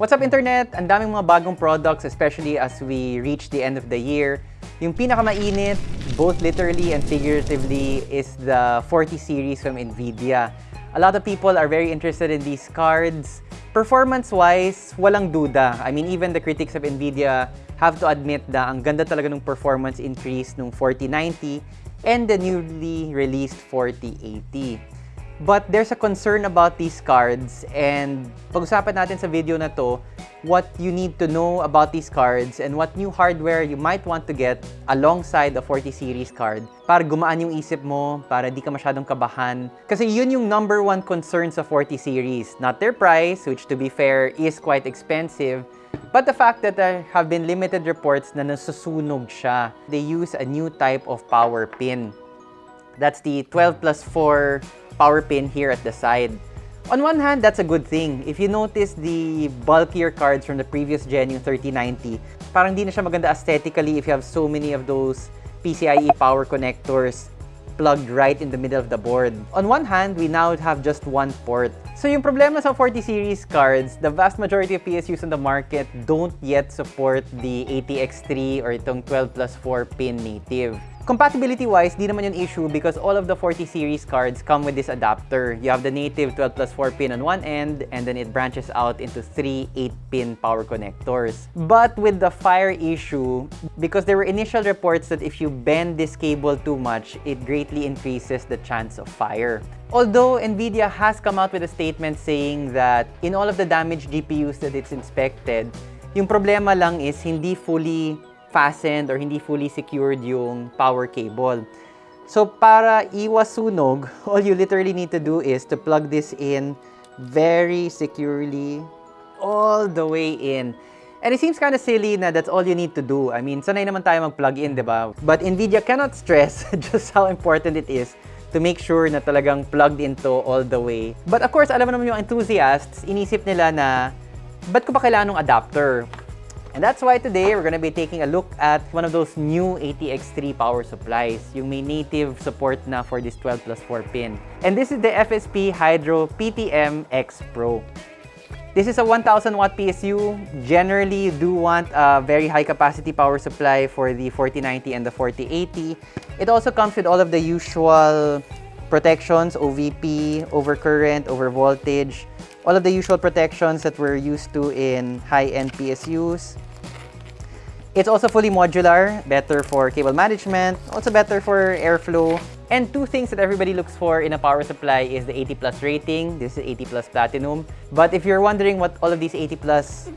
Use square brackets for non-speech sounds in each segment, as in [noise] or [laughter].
What's up internet? Ang daming mga bagong products especially as we reach the end of the year. Yung pinakamainit, both literally and figuratively, is the 40 series from NVIDIA. A lot of people are very interested in these cards. Performance-wise, walang duda. I mean, even the critics of NVIDIA have to admit na ang ganda talaga ng performance increase nung 4090 and the newly released 4080. But there's a concern about these cards and pag-usapan natin sa video na to what you need to know about these cards and what new hardware you might want to get alongside the 40 series card para gumaan yung isip mo, para di ka masyadong kabahan. Kasi yun yung number one concern sa 40 series. Not their price, which to be fair is quite expensive, but the fact that there have been limited reports na nasusunog siya. They use a new type of power pin. That's the 12 plus 4 power pin here at the side. On one hand, that's a good thing. If you notice the bulkier cards from the previous gen, yung 3090, parang di na siya maganda aesthetically if you have so many of those PCIe power connectors plugged right in the middle of the board. On one hand, we now have just one port. So yung problema sa 40 series cards, the vast majority of PSUs on the market don't yet support the ATX3 or itong 12 plus 4 pin native. Compatibility-wise, di naman yung issue because all of the 40 series cards come with this adapter. You have the native 12 plus 4 pin on one end and then it branches out into three 8-pin power connectors. But with the fire issue, because there were initial reports that if you bend this cable too much, it greatly increases the chance of fire. Although NVIDIA has come out with a statement saying that in all of the damaged GPUs that it's inspected, yung problema lang is hindi fully fastened or hindi fully secured yung power cable. So para iwas sunog, [laughs] all you literally need to do is to plug this in very securely all the way in. And it seems kind of silly na that's all you need to do. I mean, sanay naman tayo mag-plug in, di ba? But NVIDIA cannot stress [laughs] just how important it is to make sure na talagang plugged into all the way. But of course, alam mo naman yung enthusiasts, inisip nila na, ba't ko pa kailangan ng adapter? And that's why today we're going to be taking a look at one of those new ATX3 power supplies, yung may native support na for this 12 plus 4 pin. And this is the FSP Hydro PTM X Pro. This is a 1000 watt PSU. Generally, you do want a very high capacity power supply for the 4090 and the 4080. It also comes with all of the usual protections, OVP, overcurrent, overvoltage, all of the usual protections that we're used to in high-end PSUs. It's also fully modular, better for cable management, also better for airflow. And two things that everybody looks for in a power supply is the 80 plus rating. This is 80 plus platinum. But if you're wondering what all of these 80 plus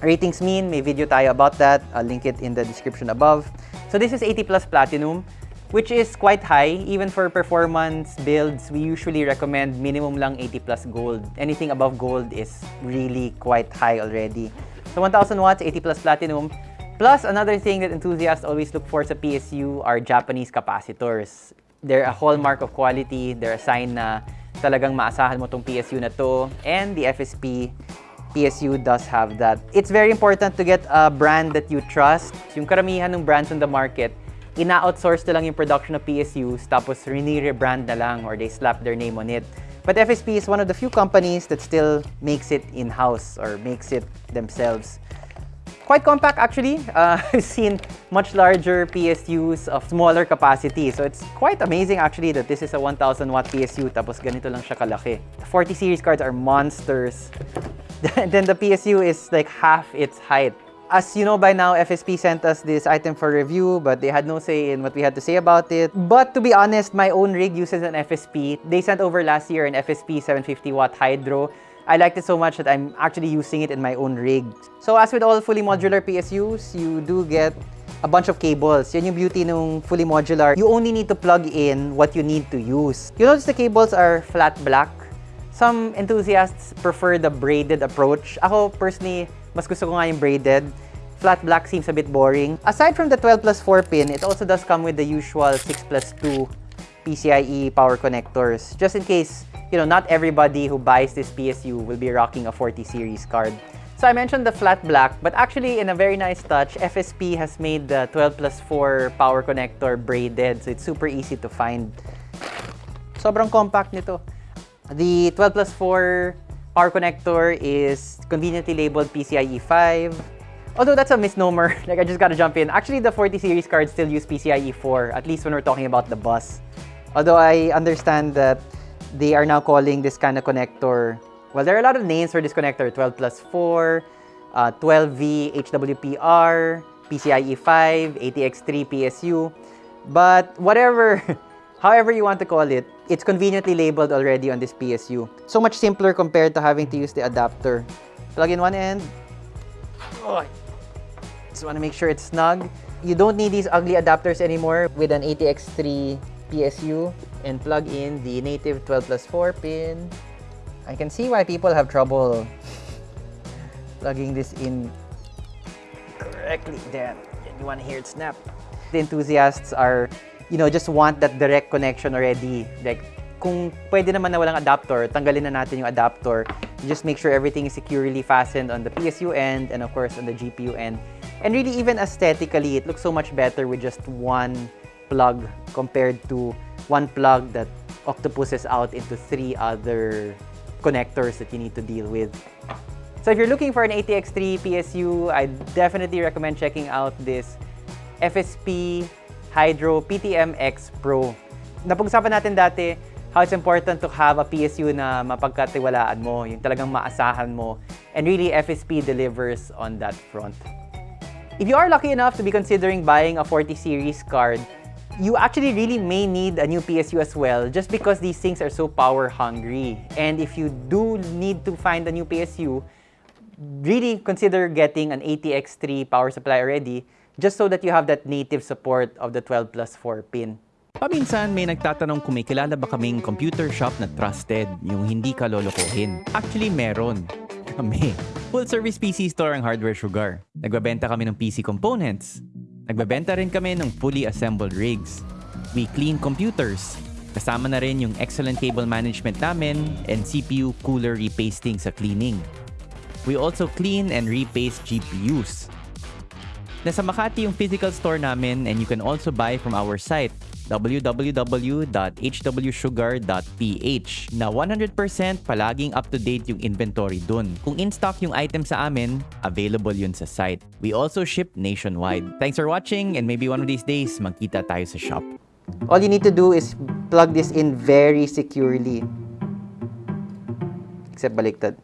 ratings mean, may video tayo about that. I'll link it in the description above. So this is 80 plus platinum which is quite high. Even for performance builds, we usually recommend minimum lang 80 plus gold. Anything above gold is really quite high already. So 1000 watts, 80 plus platinum. Plus, another thing that enthusiasts always look for sa PSU are Japanese capacitors. They're a hallmark of quality. They're a sign na talagang maasahan mo tong PSU na to. And the FSP PSU does have that. It's very important to get a brand that you trust. Yung karamihan ng brands on the market, ina-outsource na lang yung production of PSUs tapos re-rebrand na lang or they slap their name on it. But FSP is one of the few companies that still makes it in-house or makes it themselves. Quite compact actually. [laughs] Uh, I've seen much larger PSUs of smaller capacity. So it's quite amazing actually that this is a 1000 watt PSU tapos ganito lang siya kalaki. The 40 series cards are monsters. [laughs] then the PSU is like half its height. As you know by now, FSP sent us this item for review, but they had no say in what we had to say about it. But to be honest, my own rig uses an FSP. They sent over last year an FSP 750 watt Hydro. I liked it so much that I'm actually using it in my own rig. So as with all fully modular PSUs, you do get a bunch of cables. Yan yung beauty ng fully modular. You only need to plug in what you need to use. You notice the cables are flat black. Some enthusiasts prefer the braided approach. Ako personally, mas gusto ko nga yung braided. Flat black seems a bit boring. Aside from the 12 plus 4 pin, it also does come with the usual 6 plus 2 PCIe power connectors. Just in case, you know, not everybody who buys this PSU will be rocking a 40 series card. So I mentioned the flat black, but actually in a very nice touch, FSP has made the 12 plus 4 power connector braided. So it's super easy to find. Sobrang compact nito. The 12 plus 4 Our connector is conveniently labeled PCIe 5. Although that's a misnomer, [laughs] like I just gotta jump in. Actually, the 40 series cards still use PCIe 4, at least when we're talking about the bus. Although I understand that they are now calling this kind of connector, well, there are a lot of names for this connector, 12 plus 4, uh, 12V HWPR, PCIe 5, ATX3 PSU. But whatever, [laughs] however you want to call it, it's conveniently labeled already on this PSU. So much simpler compared to having to use the adapter. Plug in one end. Oh, just want to make sure it's snug. You don't need these ugly adapters anymore with an ATX3 PSU and plug in the native 12 plus 4 pin. I can see why people have trouble [laughs] plugging this in correctly. Damn, you want to hear it snap. The enthusiasts are, you know, just want that direct connection already. Like, kung pwede naman na walang adapter, tanggalin na natin yung adapter. Just make sure everything is securely fastened on the PSU end and of course on the GPU end. And really, even aesthetically, it looks so much better with just one plug compared to one plug that octopuses out into three other connectors that you need to deal with. So if you're looking for an ATX3 PSU, I definitely recommend checking out this FSP Hydro PTM-X Pro. Napag-usapan natin dati how it's important to have a PSU na mapagkatiwalaan mo, yung talagang maasahan mo. And really, FSP delivers on that front. If you are lucky enough to be considering buying a 40 series card, you actually really may need a new PSU as well just because these things are so power hungry. And if you do need to find a new PSU, really consider getting an ATX3 power supply already just so that you have that native support of the 12 plus 4 pin. Paminsan may nagtatanong kung may kilala ba kaming computer shop na trusted, yung hindi ka lolokohin. Actually, meron. [laughs] Kami. Full service PC store ang Hardware Sugar. Nagbabenta kami ng PC components. Nagbabenta rin kami ng fully assembled rigs. We clean computers. Kasama na rin yung excellent cable management namin and CPU cooler repasting sa cleaning. We also clean and repaste GPUs. Nasa Makati yung physical store namin and you can also buy from our site www.hwsugar.ph na 100% palaging up-to-date yung inventory dun. Kung in-stock yung item sa amin, available yun sa site. We also ship nationwide. Thanks for watching and maybe one of these days, magkita tayo sa shop. All you need to do is plug this in very securely. Except baliktad.